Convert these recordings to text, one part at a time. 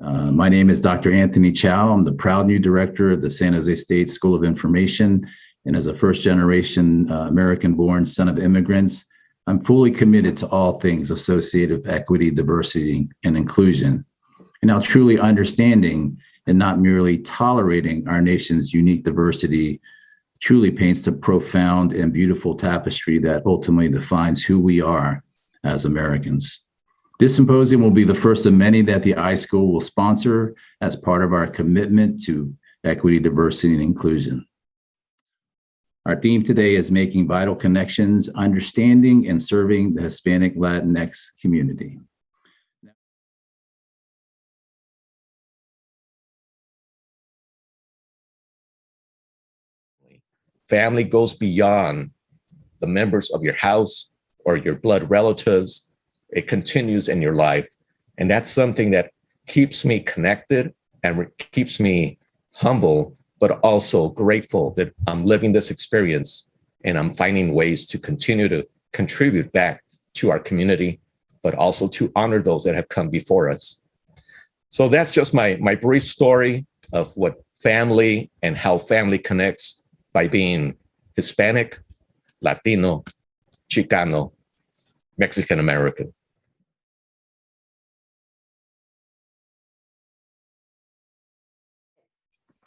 Uh, my name is Dr. Anthony Chow. I'm the proud new director of the San Jose State School of Information. And as a first generation uh, American born son of immigrants, I'm fully committed to all things associated with equity, diversity, and inclusion. And now truly understanding and not merely tolerating our nation's unique diversity truly paints the profound and beautiful tapestry that ultimately defines who we are as Americans. This symposium will be the first of many that the iSchool will sponsor as part of our commitment to equity, diversity, and inclusion. Our theme today is making vital connections, understanding and serving the Hispanic Latinx community. Family goes beyond the members of your house or your blood relatives. It continues in your life. And that's something that keeps me connected and keeps me humble, but also grateful that I'm living this experience and I'm finding ways to continue to contribute back to our community, but also to honor those that have come before us. So that's just my, my brief story of what family and how family connects by being Hispanic, Latino, Chicano, Mexican American.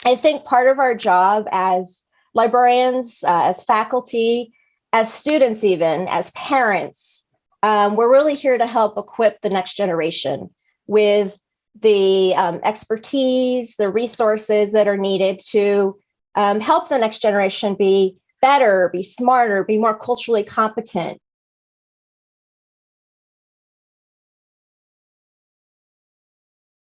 I think part of our job as librarians, uh, as faculty, as students even, as parents, um, we're really here to help equip the next generation with the um, expertise, the resources that are needed to um, help the next generation be better, be smarter, be more culturally competent.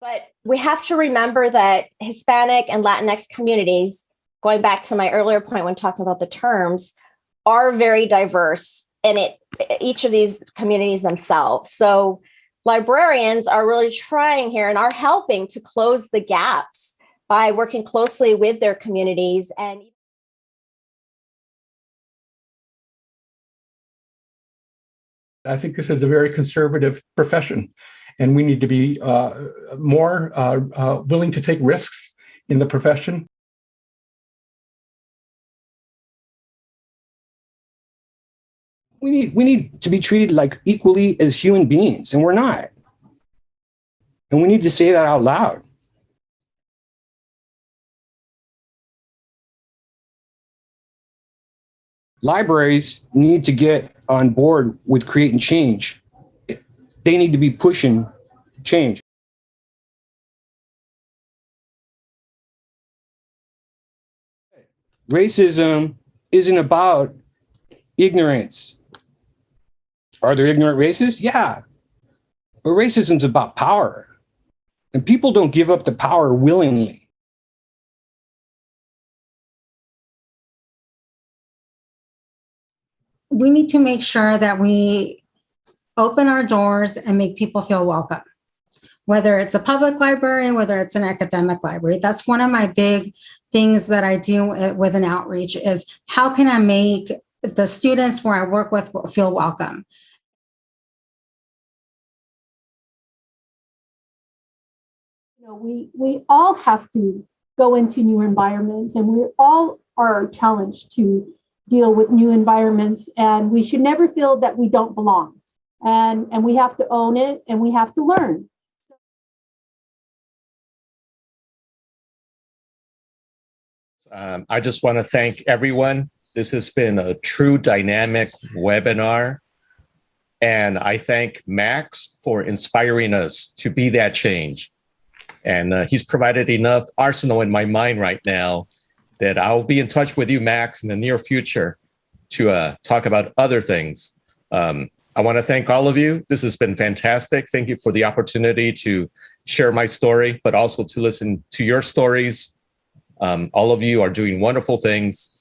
But we have to remember that Hispanic and Latinx communities, going back to my earlier point when talking about the terms, are very diverse in it, each of these communities themselves. So librarians are really trying here and are helping to close the gaps by working closely with their communities and I think this is a very conservative profession, and we need to be uh, more uh, uh, willing to take risks in the profession. We need, we need to be treated like equally as human beings, and we're not. And we need to say that out loud. libraries need to get on board with creating change. They need to be pushing change. Racism isn't about ignorance. Are there ignorant racists? Yeah. But racism's about power. And people don't give up the power willingly. we need to make sure that we open our doors and make people feel welcome. Whether it's a public library, whether it's an academic library, that's one of my big things that I do with an outreach is how can I make the students where I work with feel welcome? You know, we, we all have to go into new environments and we all are challenged to deal with new environments and we should never feel that we don't belong and and we have to own it and we have to learn. Um, i just want to thank everyone. This has been a true dynamic webinar. And i thank max for inspiring us to be that change. And uh, he's provided enough arsenal in my mind right now that I'll be in touch with you, Max, in the near future to uh, talk about other things. Um, I want to thank all of you. This has been fantastic. Thank you for the opportunity to share my story, but also to listen to your stories. Um, all of you are doing wonderful things.